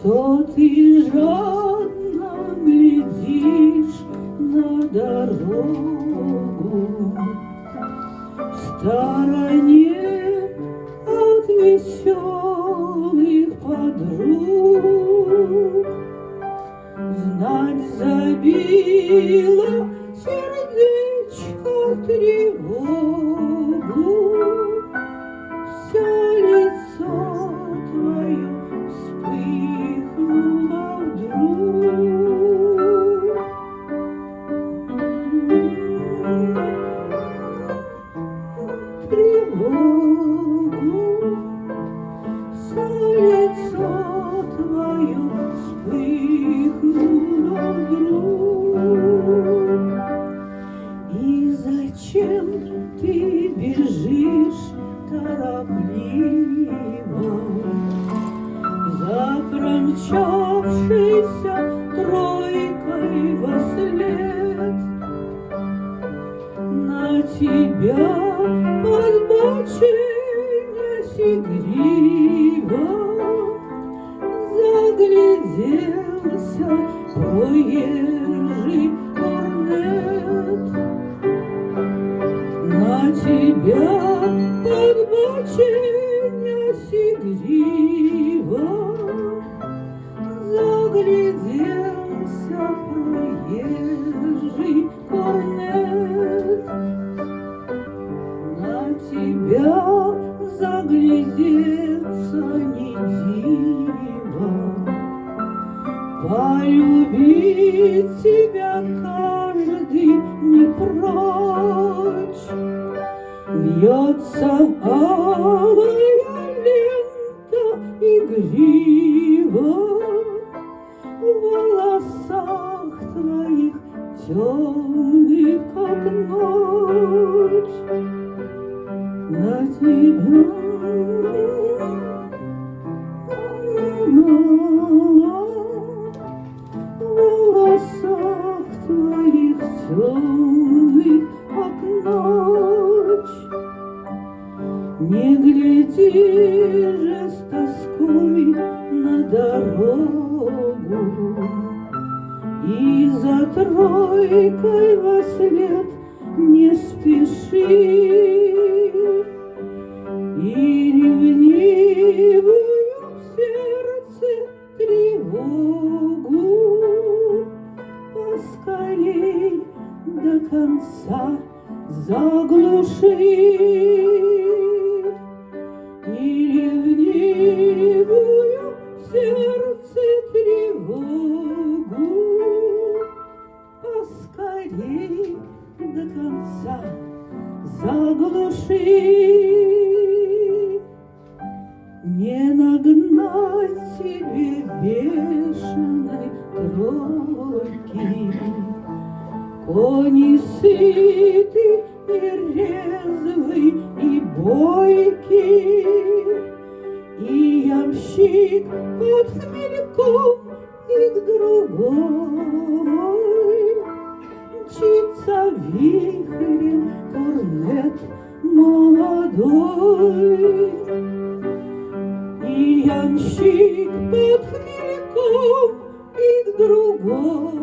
Что ты жадно глядишь на дорогу? В стороне от веселых подруг. Знать забила сердечко тревогу. Все ты бежишь торопливо За тройкой во след. На тебя подбоченясь игриво Загляделся проезжий корнет тебя подбоченясь игриво Загляделся проезжий корнет. На тебя заглядеться не диво. Полюбить тебя каждый не прочь Вьется алая лента игриво В волосах твоих темных, как ночь. На тебя Не гляди с тоской на дорогу. И за тройкой во след не спеши. И ревнивую в сердце тревогу Поскорей до конца заглуши бешеной тройки Кони сыты и резвый и бойкий, И ямщик под хмельком и к другой Мчится вихрем корнет молодой. И ямщик под хмельком и к другой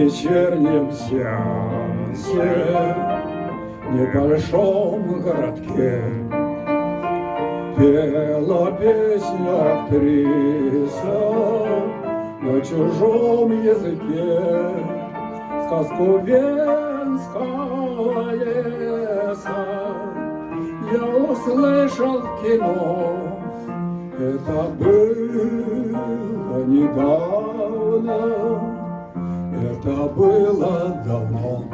вечернем сеансе небольшом городке. Пела песню актриса На чужом языке Сказку Венского леса Я услышал в кино. Это было недавно Это было давно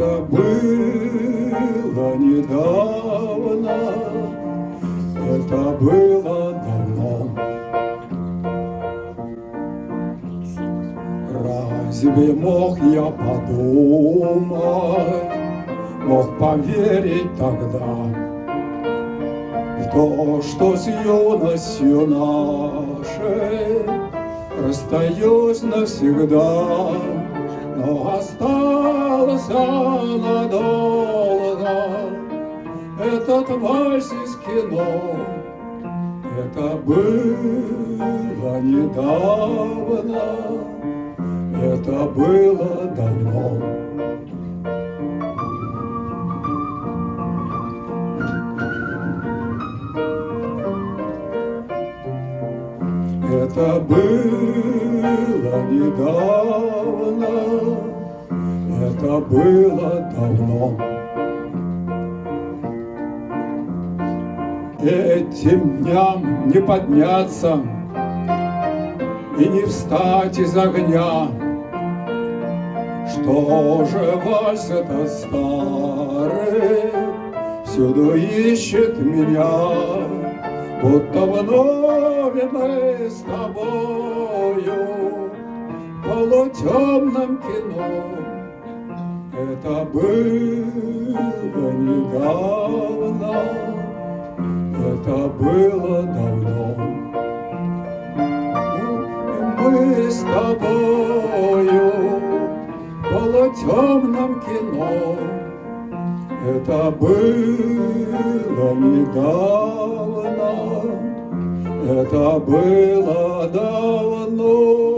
Это было недавно, это было давно. Разве мог я подумать, мог поверить тогда в то, что с юностью нашей расстаюсь навсегда, но остался надолго этот вальс из кино. Это было недавно, это было давно. Это было недавно, это было давно. Этим дням не подняться и не встать из огня. Что же вальс это старый всюду ищет меня, будто вновь мы с тобою в полутемном кино. Это было недавно, это было давно. Мы с тобою в полутемном кино. Это было недавно, это было давно.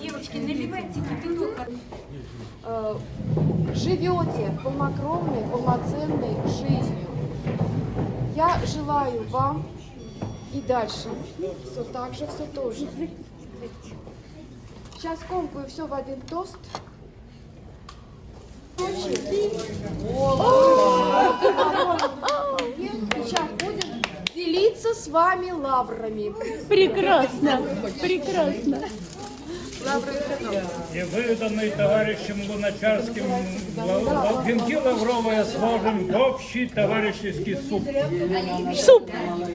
Девочки, наливайте кипяток. э, живете полнокровной, полноценной жизнью. Я желаю вам и дальше все так же, все то же. Сейчас комкаю все в один тост. Сейчас с вами лаврами. Прекрасно, прекрасно. И выданный товарищем Луначарским венки лавровые сложим в общий товарищеский суп. Суп.